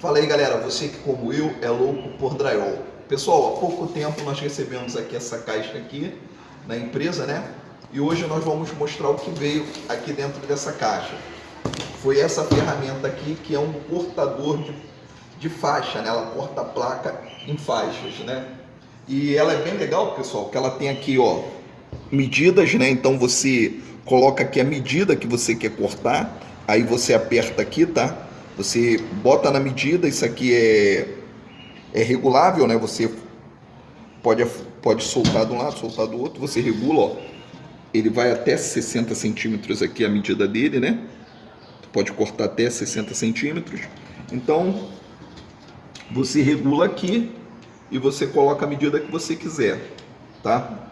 Fala aí galera, você que como eu é louco por drywall. Pessoal, há pouco tempo nós recebemos aqui essa caixa aqui na empresa, né? E hoje nós vamos mostrar o que veio aqui dentro dessa caixa. Foi essa ferramenta aqui que é um cortador de, de faixa, né? Ela corta a placa em faixas, né? E ela é bem legal, pessoal, que ela tem aqui, ó, medidas, né? Então você coloca aqui a medida que você quer cortar, aí você aperta aqui, tá? Você bota na medida, isso aqui é, é regulável, né? Você pode, pode soltar de um lado, soltar do outro, você regula, ó. Ele vai até 60 centímetros aqui a medida dele, né? Pode cortar até 60 centímetros. Então, você regula aqui e você coloca a medida que você quiser, tá?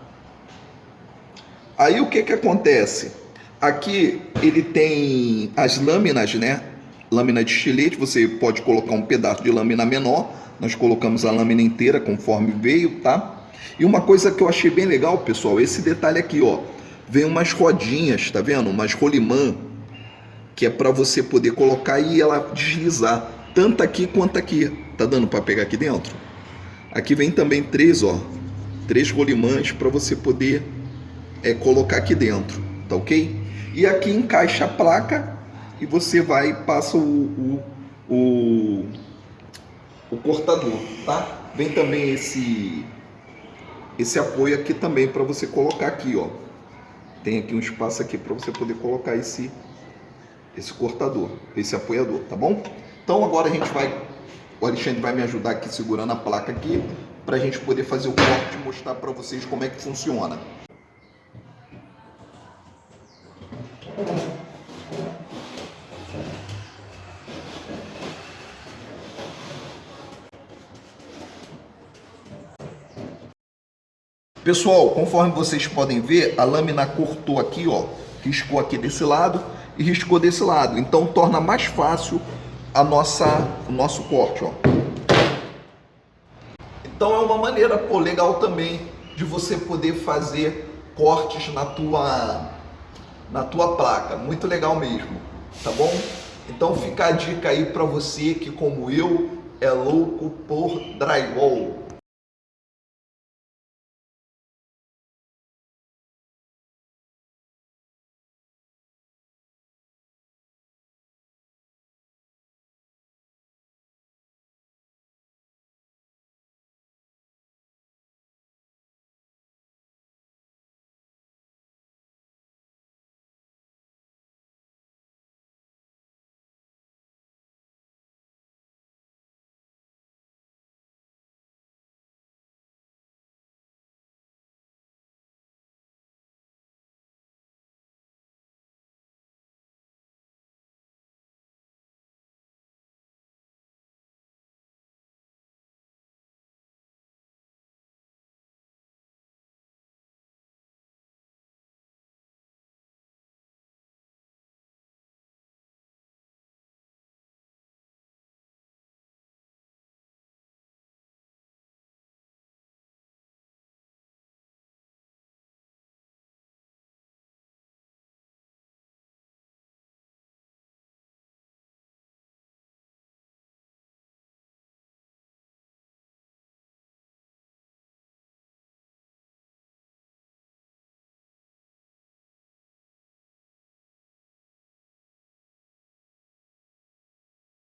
Aí o que que acontece? Aqui ele tem as lâminas, né? Lâmina de estilete, você pode colocar um pedaço de lâmina menor, nós colocamos a lâmina inteira conforme veio, tá? E uma coisa que eu achei bem legal, pessoal, esse detalhe aqui, ó, vem umas rodinhas, tá vendo? Umas rolimã, que é para você poder colocar e ela deslizar, tanto aqui quanto aqui. Tá dando para pegar aqui dentro? Aqui vem também três, ó, três rolimãs para você poder é, colocar aqui dentro, tá ok? E aqui encaixa a placa e você vai e passa o, o, o, o cortador, tá? Vem também esse, esse apoio aqui também para você colocar aqui, ó. Tem aqui um espaço aqui para você poder colocar esse, esse cortador, esse apoiador, tá bom? Então agora a gente vai, o Alexandre vai me ajudar aqui segurando a placa aqui, para a gente poder fazer o corte e mostrar para vocês como é que funciona. Pessoal, conforme vocês podem ver, a lâmina cortou aqui, ó, riscou aqui desse lado e riscou desse lado. Então torna mais fácil a nossa, o nosso corte, ó. Então é uma maneira, pô, legal também de você poder fazer cortes na tua, na tua placa. Muito legal mesmo, tá bom? Então fica a dica aí para você que como eu é louco por drywall.